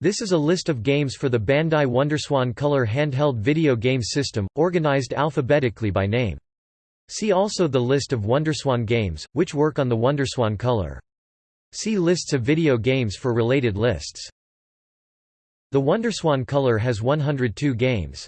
This is a list of games for the Bandai Wonderswan Color handheld video game system, organized alphabetically by name. See also the list of Wonderswan games, which work on the Wonderswan Color. See lists of video games for related lists. The Wonderswan Color has 102 games.